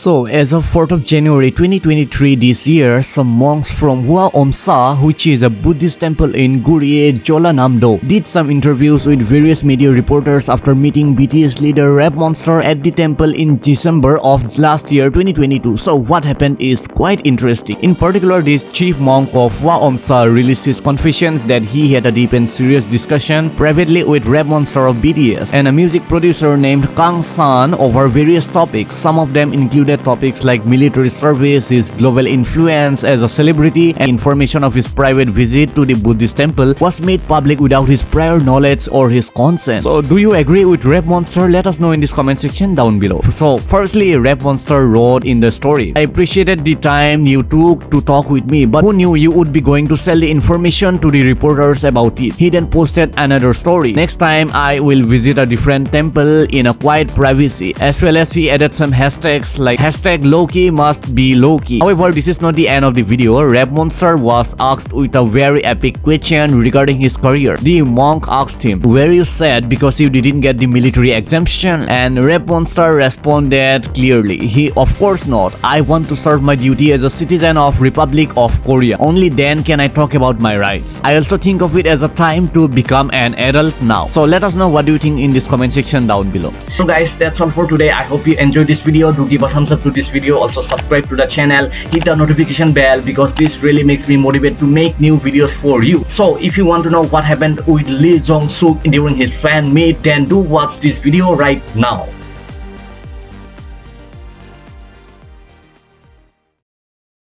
So, as of 4th of January 2023 this year, some monks from Hwaeomsa, which is a Buddhist temple in Gurye, Jeollanam-do, did some interviews with various media reporters after meeting BTS leader Rap Monster at the temple in December of last year 2022. So, what happened is quite interesting. In particular, this chief monk of Hwaeomsa released his confessions that he had a deep and serious discussion privately with Rap Monster of BTS and a music producer named Kang San over various topics. Some of them included topics like military service, his global influence as a celebrity, and information of his private visit to the Buddhist temple was made public without his prior knowledge or his consent. So do you agree with Rap Monster? Let us know in this comment section down below. So firstly, Rap Monster wrote in the story, I appreciated the time you took to talk with me, but who knew you would be going to sell the information to the reporters about it? He then posted another story. Next time, I will visit a different temple in a quiet privacy, as well as he added some hashtags like hashtag lowkey must be lowkey. However, this is not the end of the video. Rap Monster was asked with a very epic question regarding his career. The monk asked him, were you sad because you didn't get the military exemption? And Rap Monster responded clearly, he of course not. I want to serve my duty as a citizen of Republic of Korea. Only then can I talk about my rights. I also think of it as a time to become an adult now. So let us know what do you think in this comment section down below. So guys, that's all for today. I hope you enjoyed this video. Do give a thumbs up to this video. Also subscribe to the channel. Hit the notification bell because this really makes me motivated to make new videos for you. So if you want to know what happened with Lee Jong Suk during his fan meet, then do watch this video right now.